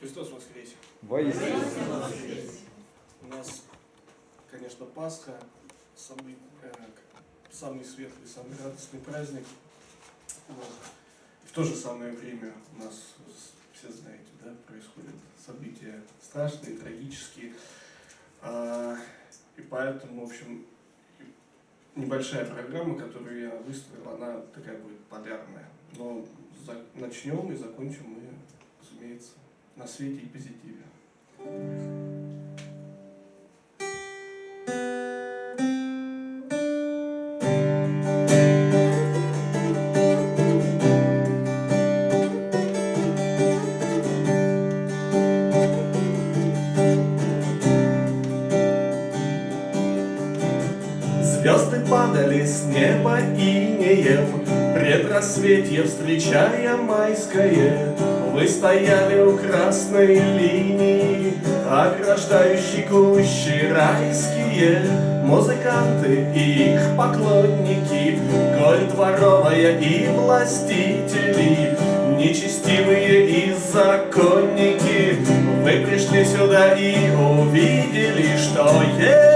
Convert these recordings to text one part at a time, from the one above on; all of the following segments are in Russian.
Христос воскресе! Воистину. У нас, конечно, Пасха, самый, э, самый светлый, самый радостный праздник. Вот. В то же самое время у нас, все знаете, да, происходят события страшные, трагические. А, и поэтому, в общем, небольшая программа, которую я выставил, она такая будет полярная. Но за, начнем и закончим мы, разумеется, на свете и позитиве. Звезды падали с неба инеем, Предрассветье встречая майское, Вы стояли у красной линии, Ограждающей кущи райские, Музыканты и их поклонники, Голь дворовая и властители, Нечестивые и законники, Вы пришли сюда и увидели, что есть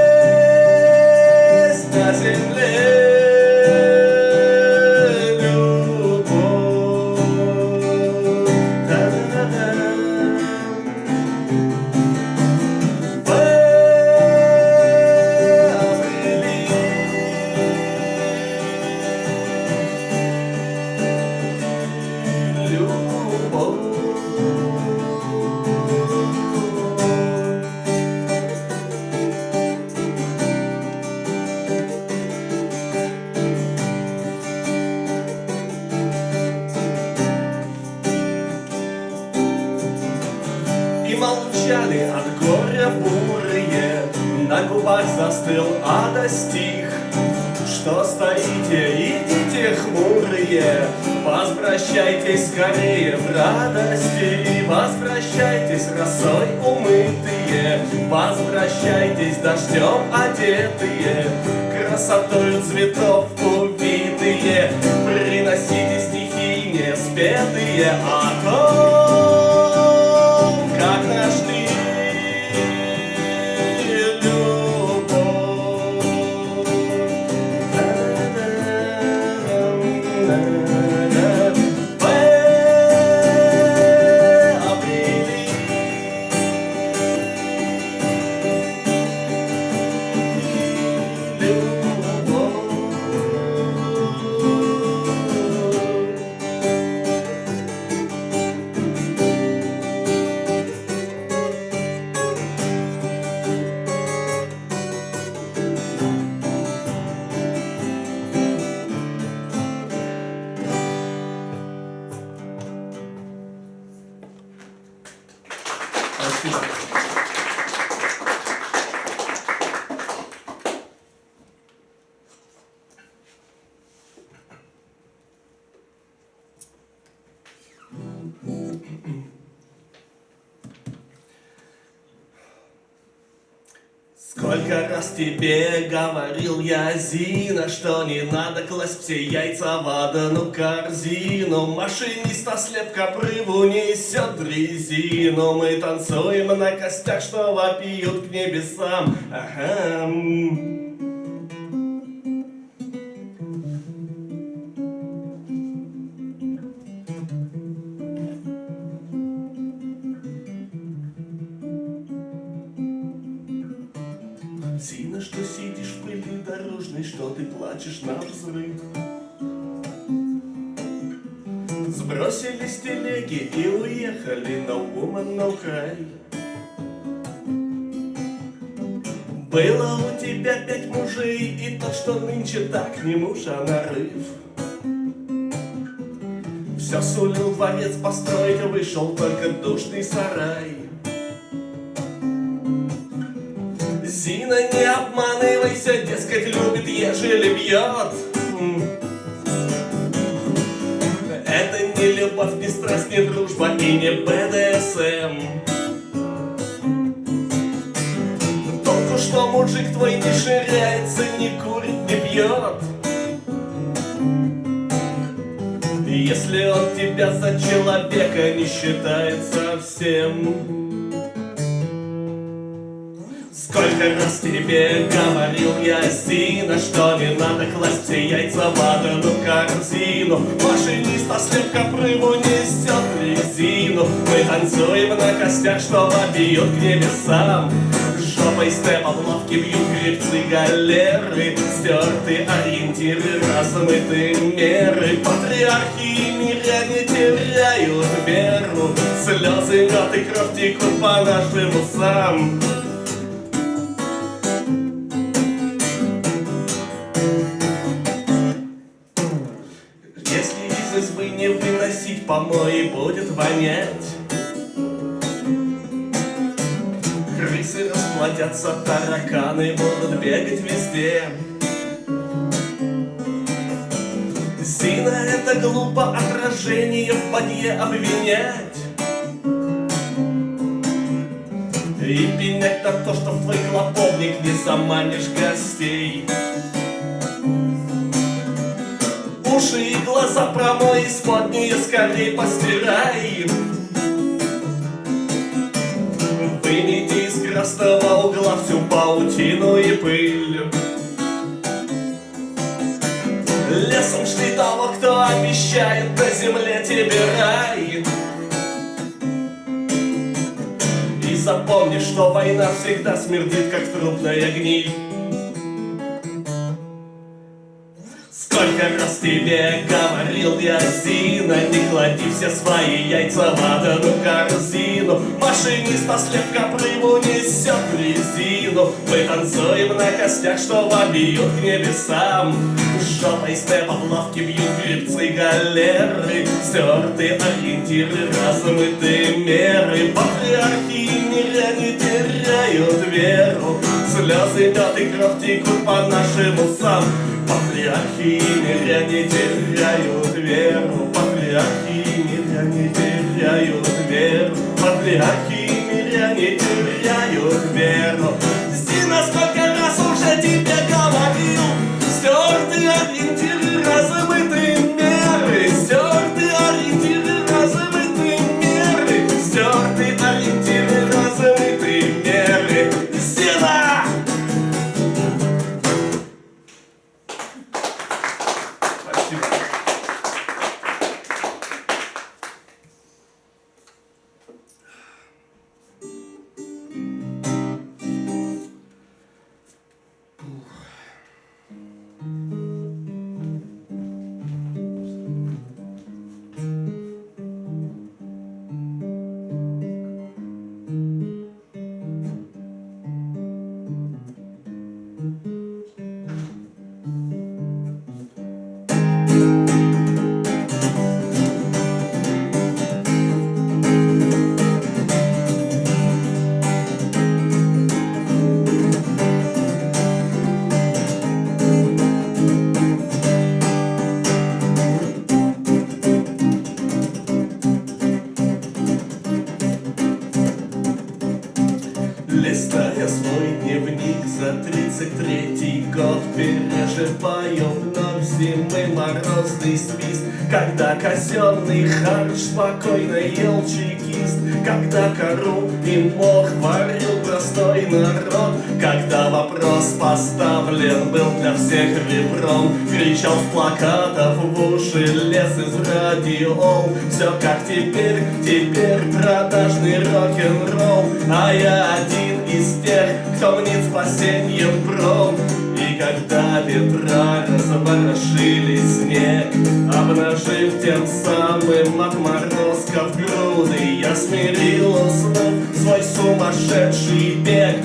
застыл ада стих. Что стоите, идите хмурые, Возвращайтесь скорее в радости, Возвращайтесь росой умытые, Возвращайтесь дождем одетые, Красотою цветов увитые, Приносите стихи неспетые о том, раз тебе говорил я, Зина, Что не надо класть все яйца в одну корзину. Машиниста слепка прыву несет дрезину. Мы танцуем на костях, что вопиют к небесам. Ага. Плачешь на взрыв. Сбросили с телеги и уехали на woman no cry. Было у тебя пять мужей, и тот, что нынче так не муж, а нарыв. Все сулил дворец построить, а вышел только душный сарай. Зина, не обманывайся, дескать, любит, ежели бьет. Это не любовь, не страсть, не дружба и не БДСМ. Толку, что мужик твой не ширяется, не курит, не пьет. Если он тебя за человека не считает совсем всем. Сколько раз тебе говорил я, Зина, Что не надо класть яйца в одну корзину? Машинист ослепка прыгу несет резину. Мы танцуем на костях, что вопиют к небесам. Жопой степа в лавке бьют гребцы галеры. Стерты ориентиры, размыты меры. Патриархи мира не теряют веру. Слезы, мед и кровь текут по нашим усам вонять. Крысы расплодятся, тараканы будут бегать везде. Зина это глупо отражение в бадье обвинять. И пенять на то, что в твой клоповник не заманишь гостей. Уши и глаза промой, из-под нее скорей постирай. Вынети из красного угла всю паутину и пыль. Лесом шли того, кто обещает на земле тебе рай. И запомни, что война всегда смердит, как трупная гниль. Сколько раз тебе говорил я, Зина, Не клади все свои яйца в одну корзину. Машинист ослепка прыму несет резину. Мы танцуем на костях, что вобьют к небесам. Жопой степа в лавке бьют гребцы галеры. Стерты ориентиры, размыты меры. Патриархи мира не теряют веру. Слезы, мед и кровь текут по нашим усам Патриархи мира не теряют веру. Патриархи мира не теряют веру. Патриархи мира не теряют веру за тридцать третий год Переживаю вновь зимы морозный свист. Когда казенный харч спокойно ел чекист Когда кору и мох варил простой народ. Когда вопрос поставлен был для всех ребром Кричал с плакатов в уши, лес из радио Все как теперь, теперь продажный рок-н-ролл. А я один из тех, кто мнит спасением пром. И когда ветра разворошили снег Обнажив тем самым отморозков груды Я смирил уснув свой сумасшедший бег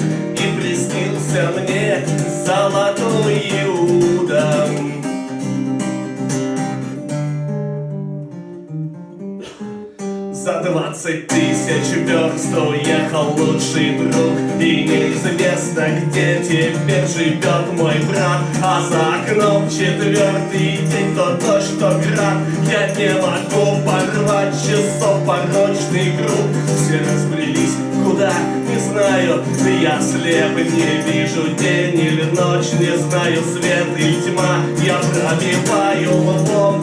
двадцать тысяч верст уехал лучший друг. И неизвестно, где теперь живет мой брат. А за окном четвертый день то дождь, то град. Я не могу порвать часов порочный круг. Все разбрелись куда, не знаю. Я слеп, не вижу день или ночь Не знаю свет или тьма. Я пробиваю лбом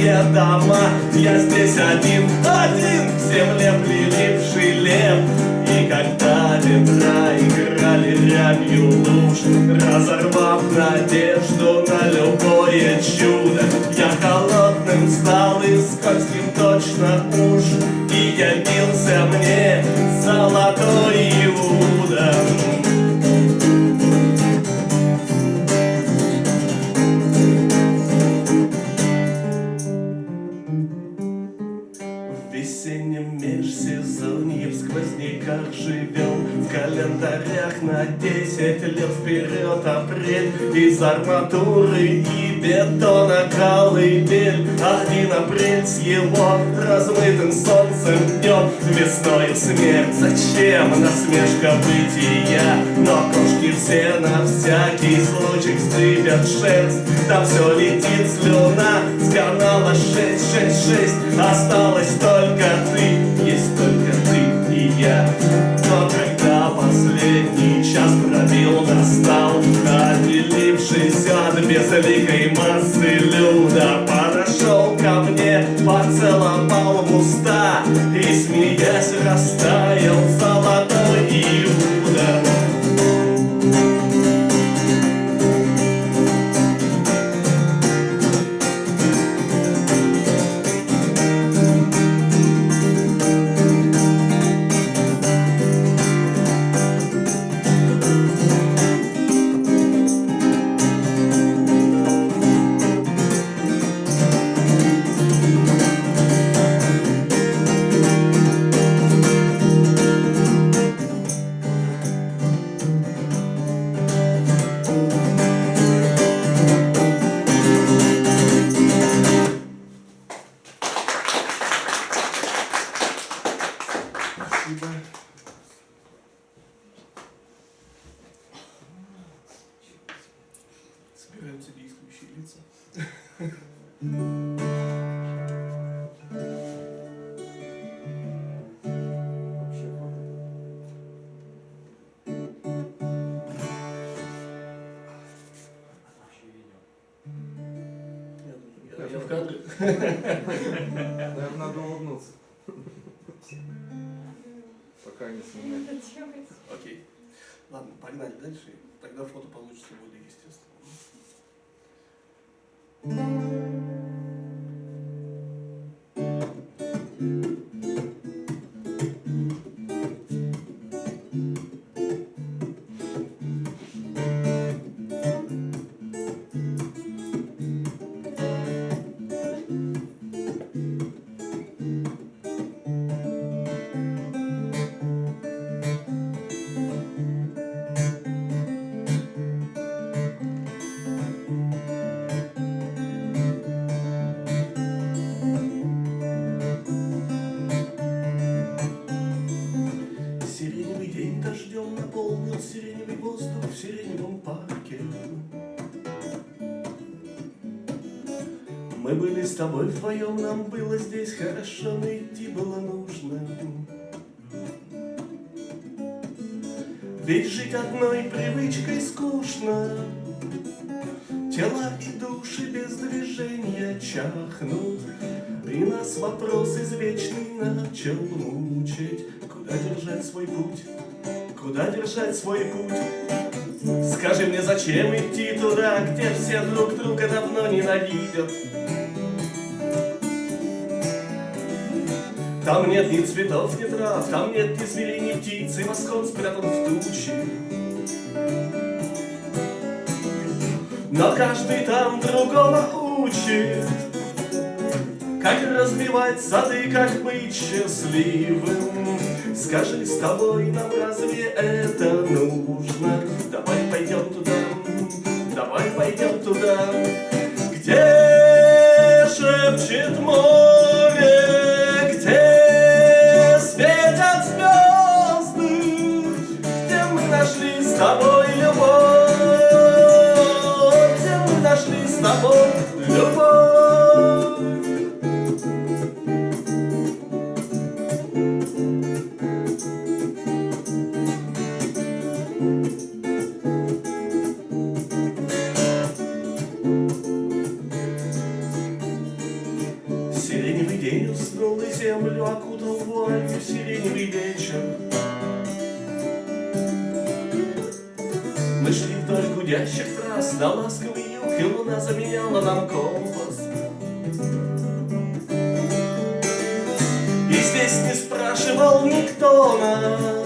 пустые дома Я здесь один, один В земле прилипший лев. И когда ветра играли рябью луж Разорвав надежду на любое чудо Я холодным стал и скользким точно уж. И явился мне золотой вперед апрель Из арматуры и бетона колыбель Один апрель с его размытым солнцем днем Весною смерть, зачем насмешка бытия? Но кошки все на всякий случай вздыбят шерсть. Там все летит слюна Собираются действующие лица. Я, я в кадре. Наверное, надо улыбнуться. Пока не снимать. Окей. Ладно, погнали дальше. Тогда фото получится более естественно. thank you Мы были с тобой вдвоем, нам было здесь хорошо, но идти было нужно. Ведь жить одной привычкой скучно. Тела и души без движения чахнут, И нас вопрос извечный начал мучить. Куда держать свой путь? Куда держать свой путь? Скажи мне, зачем идти туда, где все друг друга давно ненавидят? Там нет ни цветов, ни трав, там нет ни зверей, ни птиц, и восход спрятан в тучи. Но каждый там другого учит, как разбивать сады, как быть счастливым. Скажи, с тобой нам разве это нужно? Давай пойдем туда, давай пойдем туда, где шепчет море, нашли с тобой компас И здесь не спрашивал никто нас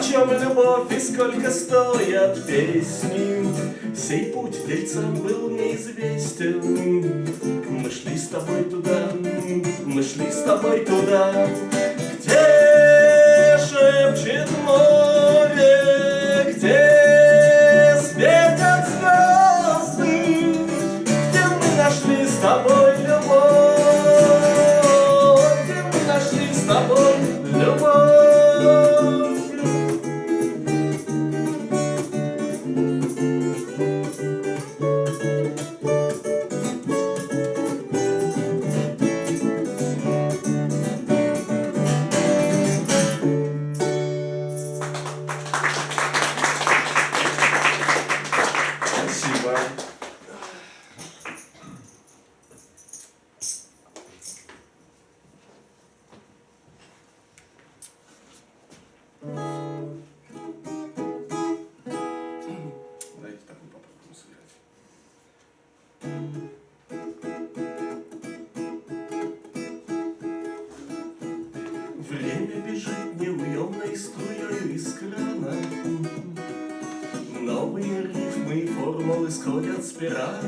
Почем любовь и сколько стоят песни. Сей путь дельцам был неизвестен. Мы шли с тобой туда, мы шли с тобой туда. Где шепчет море, где спираль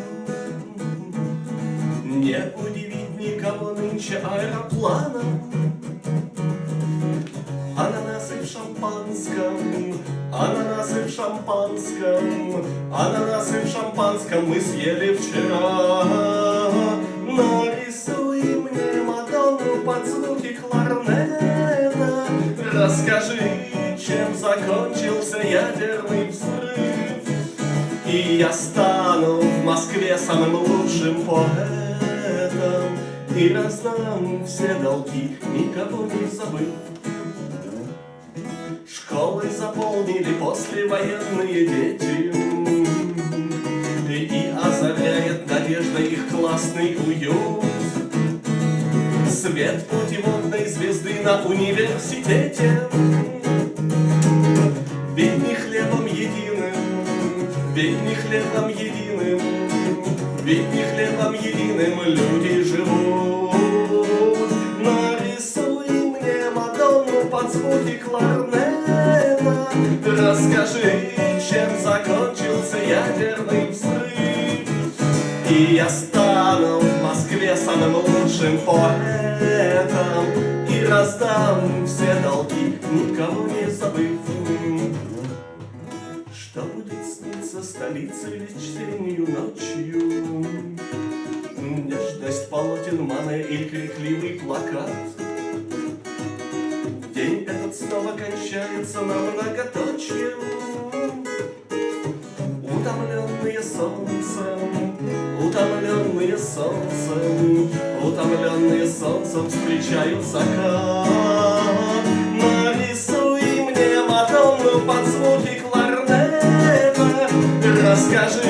Не удивить никого нынче аэропланом Ананасы в шампанском, ананасы в шампанском, ананасы в шампанском мы съели вчера. Но рисуй мне Мадонну под звуки кларнета. Расскажи, чем закончился ядерный взрыв. И я Москве самым лучшим поэтом. И раздам все долги, никого не забыв. Школы заполнили послевоенные дети. И озаряет надежда их классный уют. Свет путеводной звезды на университете. Ведь не хлебом единым, ведь не хлебом единым Ведь не хлебом единым люди живут. Нарисуй мне Мадонну под звуки кларнета Расскажи, чем закончился ядерный взрыв. И я стану в Москве самым лучшим поэтом. И раздам все долги, никого не забыв сниться столице весеннюю ночью. Нежность полотен маны и крикливый плакат. День этот снова кончается на многоточие Утомленные солнцем, утомленные солнцем Утомленные солнцем встречают закат Расскажи,